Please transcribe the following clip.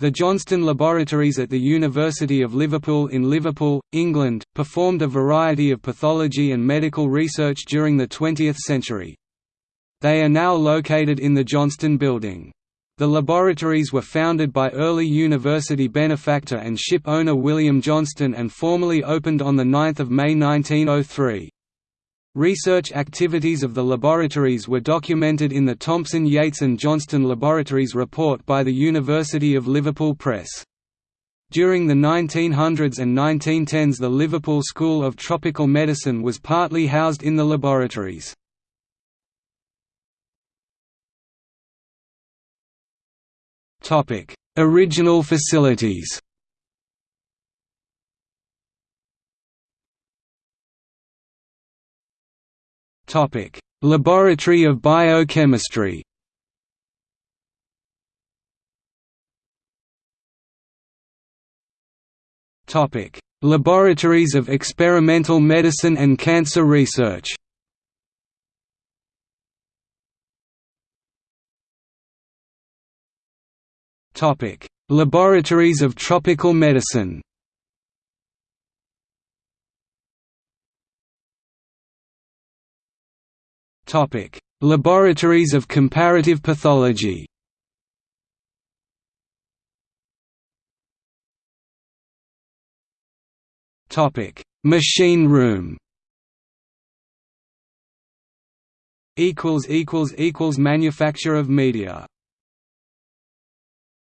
The Johnston Laboratories at the University of Liverpool in Liverpool, England, performed a variety of pathology and medical research during the 20th century. They are now located in the Johnston Building. The laboratories were founded by early university benefactor and ship owner William Johnston and formally opened on 9 May 1903. Research activities of the laboratories were documented in the Thompson Yates and Johnston Laboratories report by the University of Liverpool Press. During the 1900s and 1910s the Liverpool School of Tropical Medicine was partly housed in the laboratories. Original facilities Laboratory of Biochemistry. Topic: Laboratories of Experimental Medicine and Cancer Research. Topic: Laboratories of Tropical Medicine. Laboratories of comparative pathology. Topic: Machine room. Equals equals equals manufacture of media.